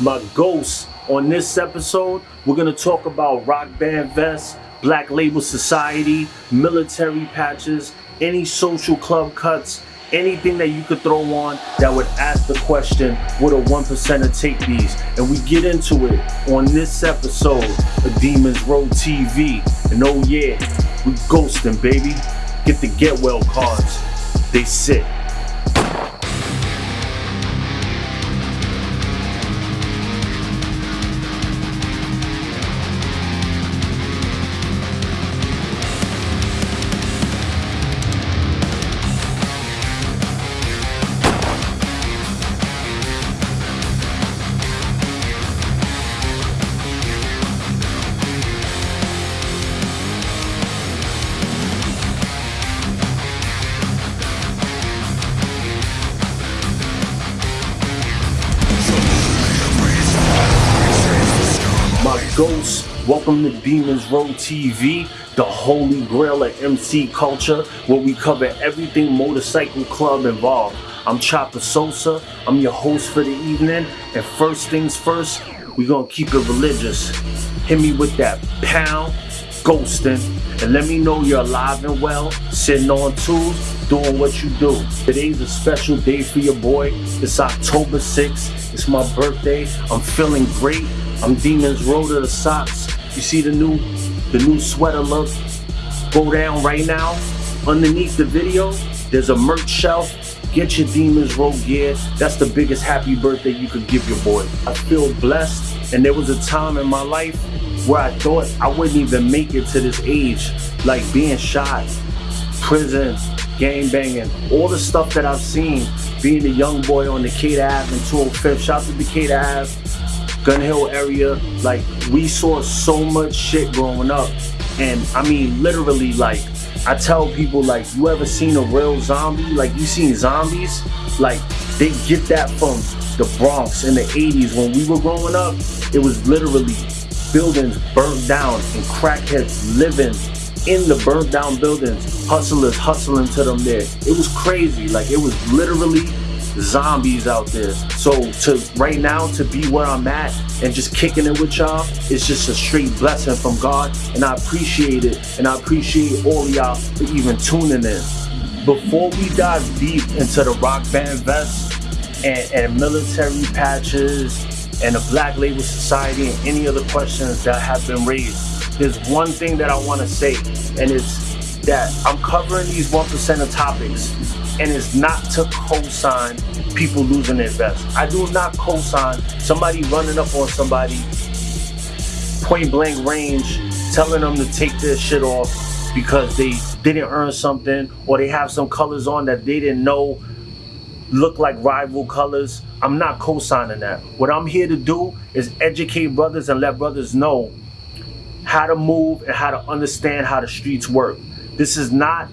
my ghost. On this episode, we're gonna talk about rock band vests, black label society, military patches, any social club cuts, anything that you could throw on that would ask the question, would a one percenter take these? And we get into it on this episode of Demons Row TV. And oh yeah, we ghosting, baby. Get the get well cards. They sit. Ghosts. Welcome to Demons Row TV, the holy grail of MC culture, where we cover everything motorcycle club involved. I'm Chopper Sosa, I'm your host for the evening, and first things first, we gonna keep it religious. Hit me with that pound, ghosting, and let me know you're alive and well, sitting on tools, doing what you do. Today's a special day for your boy. It's October 6th, it's my birthday, I'm feeling great. I'm Demons Row to the socks. You see the new the new sweater look? Go down right now. Underneath the video, there's a merch shelf. Get your Demons Row gear. That's the biggest happy birthday you could give your boy. I feel blessed, and there was a time in my life where I thought I wouldn't even make it to this age, like being shot, prison, gang banging, all the stuff that I've seen, being a young boy on the Decatur Ave and 205th. Shout out to Decatur Ave. Gun Hill area, like we saw so much shit growing up. And I mean, literally, like, I tell people, like, you ever seen a real zombie? Like, you seen zombies? Like, they get that from the Bronx in the 80s when we were growing up. It was literally buildings burnt down and crackheads living in the burnt down buildings, hustlers hustling to them there. It was crazy. Like, it was literally zombies out there. So to right now to be where I'm at and just kicking it with y'all, it's just a straight blessing from God. And I appreciate it. And I appreciate all y'all for even tuning in. Before we dive deep into the rock band vests and, and military patches and the Black Label Society and any other questions that have been raised, there's one thing that I want to say, and it's that I'm covering these one of topics and it's not to co-sign people losing their vest. I do not co-sign somebody running up on somebody point blank range, telling them to take their shit off because they didn't earn something or they have some colors on that they didn't know look like rival colors. I'm not co-signing that. What I'm here to do is educate brothers and let brothers know how to move and how to understand how the streets work. This is not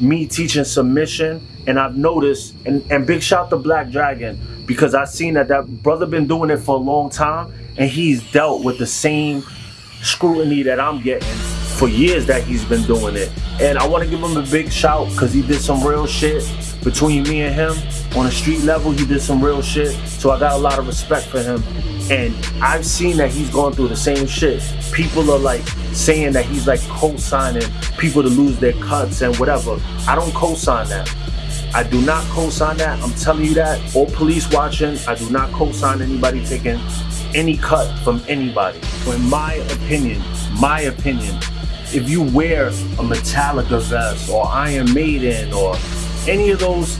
me teaching submission and I've noticed and, and big shout to Black Dragon because I've seen that that brother been doing it for a long time and he's dealt with the same scrutiny that I'm getting for years that he's been doing it. And I want to give him a big shout because he did some real shit between me and him on a street level. He did some real shit. So I got a lot of respect for him. And I've seen that he's gone through the same shit. People are like saying that he's like co-signing people to lose their cuts and whatever. I don't co-sign that. I do not co-sign that. I'm telling you that. All police watching, I do not co-sign anybody taking any cut from anybody. In my opinion, my opinion, if you wear a Metallica vest or Iron Maiden or any of those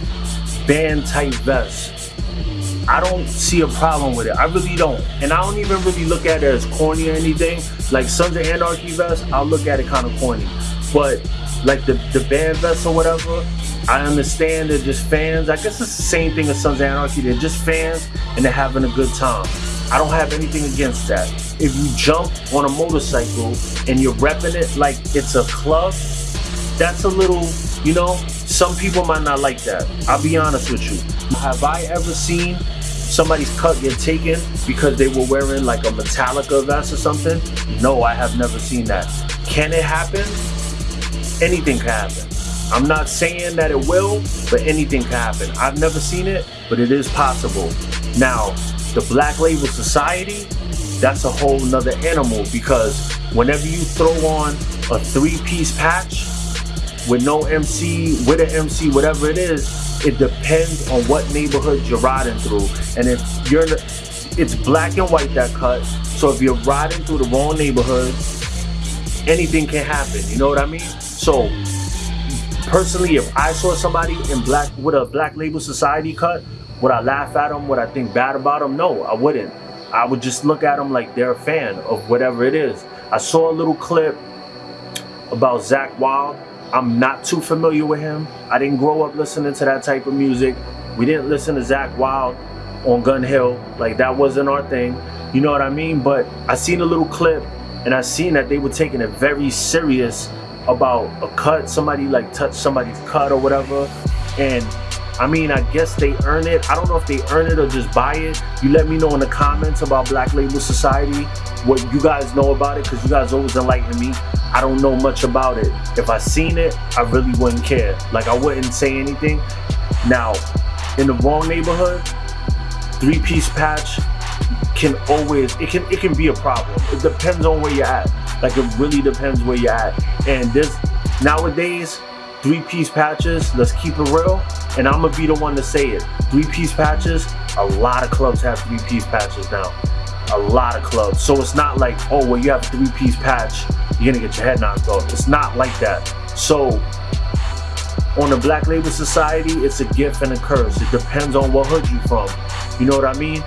band type vests, I don't see a problem with it. I really don't. And I don't even really look at it as corny or anything. Like Sons of Anarchy vest, I'll look at it kind of corny. But like the, the band vest or whatever, I understand they're just fans. I guess it's the same thing as Sons of Anarchy. They're just fans and they're having a good time. I don't have anything against that. If you jump on a motorcycle and you're repping it like it's a club, that's a little, you know, some people might not like that. I'll be honest with you. Have I ever seen somebody's cut get taken because they were wearing like a Metallica vest or something? No, I have never seen that. Can it happen? Anything can happen. I'm not saying that it will, but anything can happen. I've never seen it, but it is possible. Now, the Black Label Society, that's a whole nother animal because whenever you throw on a three-piece patch with no MC, with an MC, whatever it is, it depends on what neighborhood you're riding through. And if you're it's black and white that cut. So if you're riding through the wrong neighborhood, anything can happen. You know what I mean? So personally, if I saw somebody in black with a black label society cut, would I laugh at them? Would I think bad about them? No, I wouldn't. I would just look at them like they're a fan of whatever it is. I saw a little clip about Zakk Wylde. I'm not too familiar with him. I didn't grow up listening to that type of music. We didn't listen to Zakk Wylde on Gun Hill. Like that wasn't our thing. You know what I mean? But I seen a little clip and I seen that they were taking it very serious about a cut, somebody like touched somebody's cut or whatever. And I mean, I guess they earn it. I don't know if they earn it or just buy it. You let me know in the comments about Black Label Society what you guys know about it because you guys always enlighten me. I don't know much about it. If I seen it, I really wouldn't care. Like I wouldn't say anything. Now, in the wrong neighborhood, three-piece patch can always it can it can be a problem. It depends on where you're at. Like it really depends where you're at. And this nowadays, three-piece patches, let's keep it real. And I'm gonna be the one to say it. Three-piece patches, a lot of clubs have three-piece patches now. A lot of clubs. So it's not like, oh, well, you have a three-piece patch, you're gonna get your head knocked off. It's not like that. So on the Black Label Society, it's a gift and a curse. It depends on what hood you're from. You know what I mean?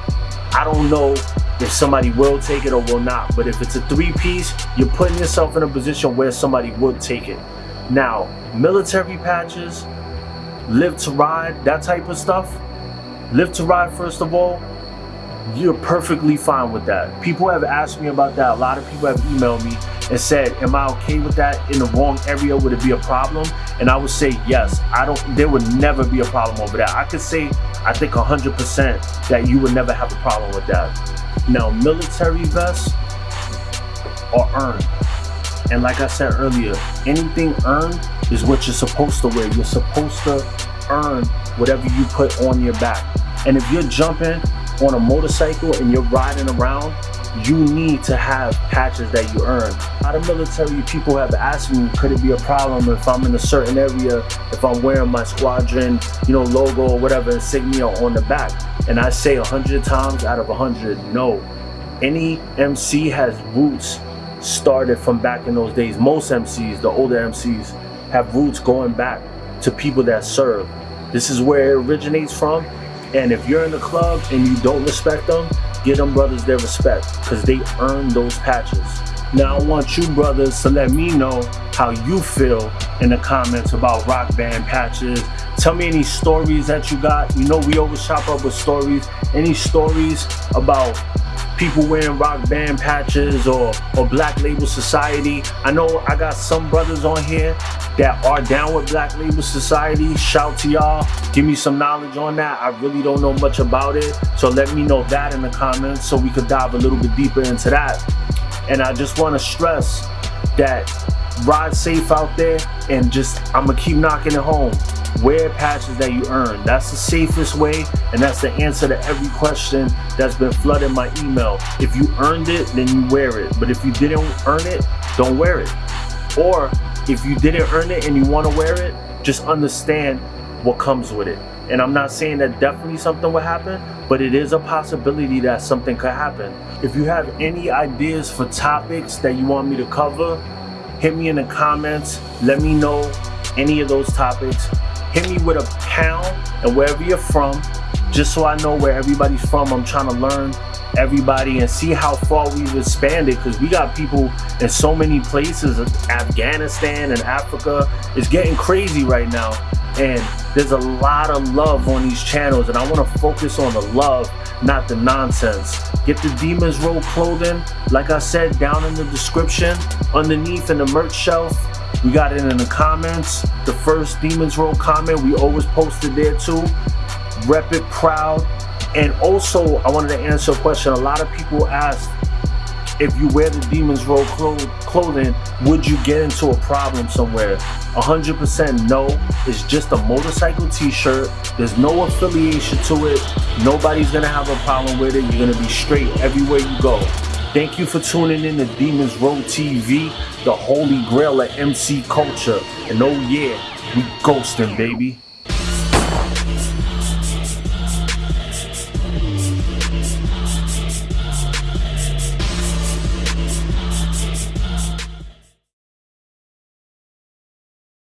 I don't know if somebody will take it or will not, but if it's a three piece, you're putting yourself in a position where somebody would take it. Now, military patches, live to ride, that type of stuff, live to ride first of all, you're perfectly fine with that. People have asked me about that. A lot of people have emailed me and said, am I okay with that in the wrong area? Would it be a problem? And I would say, yes, I don't, there would never be a problem over that. I could say, I think 100% that you would never have a problem with that. Now, military vests are earned. And like I said earlier, anything earned is what you're supposed to wear. You're supposed to earn whatever you put on your back. And if you're jumping on a motorcycle and you're riding around, you need to have patches that you earn. A lot of military people have asked me, could it be a problem if I'm in a certain area, if I'm wearing my squadron, you know, logo or whatever insignia on the back? And I say a hundred times out of a hundred, no. Any MC has roots started from back in those days. Most MCs, the older MCs, have roots going back to people that serve. This is where it originates from. And if you're in the club and you don't respect them, give them brothers their respect because they earned those patches. Now I want you brothers to let me know how you feel in the comments about rock band patches. Tell me any stories that you got. You know we always chop up with stories. Any stories about people wearing rock band patches or, or black label society. I know I got some brothers on here that are down with black label society. Shout to y'all. Give me some knowledge on that. I really don't know much about it. So let me know that in the comments so we could dive a little bit deeper into that. And I just want to stress that ride safe out there and just I'm gonna keep knocking it home wear patches that you earn. That's the safest way and that's the answer to every question that's been flooding my email. If you earned it, then you wear it. But if you didn't earn it, don't wear it. Or if you didn't earn it and you want to wear it, just understand what comes with it. And I'm not saying that definitely something will happen, but it is a possibility that something could happen. If you have any ideas for topics that you want me to cover, hit me in the comments. Let me know any of those topics hit me with a pound and wherever you're from, just so I know where everybody's from. I'm trying to learn everybody and see how far we've expanded because we got people in so many places Afghanistan and Africa it's getting crazy right now and there's a lot of love on these channels and I want to focus on the love not the nonsense get the Demons Row clothing like I said down in the description underneath in the merch shelf we got it in the comments. The first Demons Row comment, we always posted there too. Rep it proud. And also, I wanted to answer a question. A lot of people asked if you wear the Demons Row clo- clothing, would you get into a problem somewhere? 100% no. It's just a motorcycle t-shirt. There's no affiliation to it. Nobody's gonna have a problem with it. You're gonna be straight everywhere you go. Thank you for tuning in to Demons Row TV, the holy grail of MC culture. And oh yeah, we ghosting, baby.